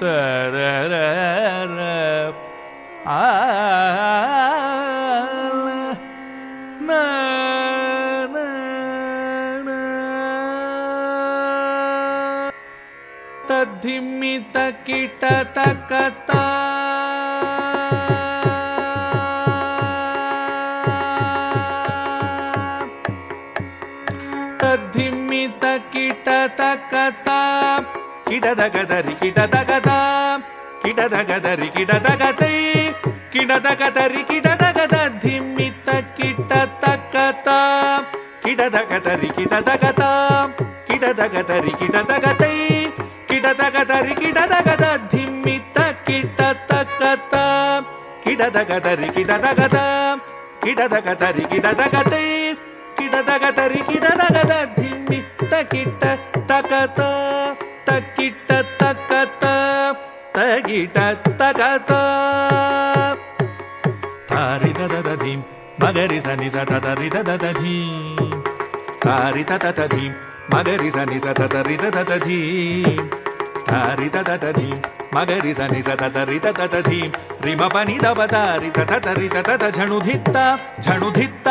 तर आ न धि तद्धिमितकिटतकता ति ಕುಣಿತ ಕಿಟತ ಕತ ಕಿಡದ ಗದರಿ ಕಿಡದ ಗದ ಕಿಡದ ಗದರಿ ಕಿಡದ ಗದೈ ಕಿಡದ ಗದರಿ ಕಿಡದ ಗದ ಧಿಮ್ಮಿತ ಕಿಟತ ಕತ ಕಿಡದ ಗದರಿ ಕಿಡದ ಗದ ಕಿಡದ ಗದರಿ ಕಿಡದ ಗದೈ ಕಿಡದ ಗದರಿ ಕಿಡದ ಗದ ಧಿಮ್ಮಿತ ಕಿಟತ ಕತ ಕಿಡದ ಗದರಿ ಕಿಡದ ಗದ ಕಿಡದ ಗದರಿ ಕಿಡದ ಗದೈ కిడదగదరి కిడదగద ధిమ్మిత కిట తకత తకిట తకత తగిట తకత తారి దద ధీం మగరి సని సత తరి దద ధీం తారి తత ధీం మగరి సని సత తరి దద ధీం తారి తత ధీం మగరి సని సత తరి తత ధీం రిమ పని దవ తారి తత తరి తత ఝణు ధిత్త ఝణు ధిత్త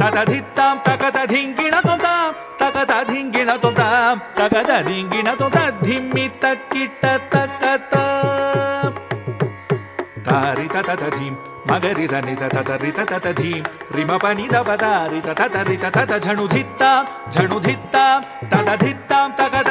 తత ధిత్తాం తకత ధింగిణ తొంతాం తకత ధింగిణ తొంతాం తకత ధింగిణ తొంత ధిమ్మిత కిట తకత తారి తత ధీం మగరి సని సత తరి తత ధీం రిమ పని దవ తారి తత తరి తత ఝణు ధిత్త ఝణు ధిత్త తత ధిత్తాం తకత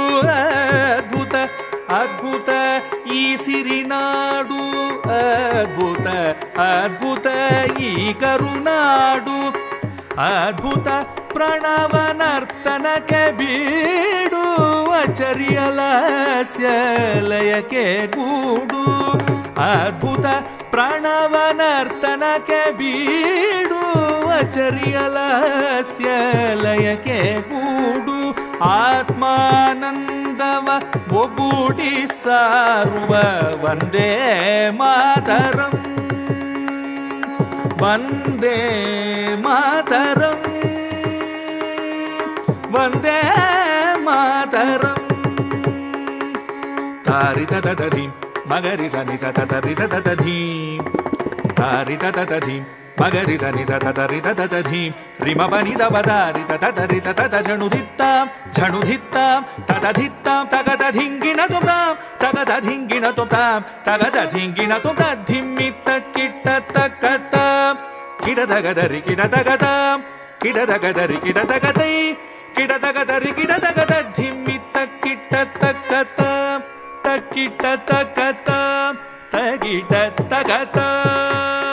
అద్భుత ఈ సిరినాడు అద్భుత అద్భుత ఈ కరునాడు అద్భుత ಪ್ರಣವನರ್ತನಕ್ಕೆ ಬೀಡು ಅಚರ್ಯಲಸ್ಯಲಯಕ್ಕೆ ಗೂಡು ಅದ್ಭುತ ಪ್ರಣವನರ್ತನಕ್ಕೆ ಬೀಡು ಅಚರ್ಯಲಸ್ಯಲಯಕ್ಕೆ ಗೂಡು ಆತ್ಮಾನಂದವ ಒಗೂಡಿ ಸಾರುವ ವಂದೇ ಮಾತರಂ ವಂದೇ ಮಾತರಂ ವಂದೇ ಮಾತರಂ ತಾರಿ ತದ ಧೀಂ ಮಗರಿ ಸನಿ మగరి సరి సతరి తీ రిమబని దబదారి తతరి తత జణుధిత్తాం జణుధిత్తాం తతధిత్తాం తగత ధింగిణ తుతాం తగత ధింగిణ తుతాం తగత ధింగిణ తుత కిట్ట తక్కతాం కిడదగదరి కిడదగతాం కిడదగదరి కిడదగతై కిడదగదరి కిడదగత ధిమ్మిత్త కిట్ట తక్కతాం తక్కిట్ట తక్కతాం తగిట తగతాం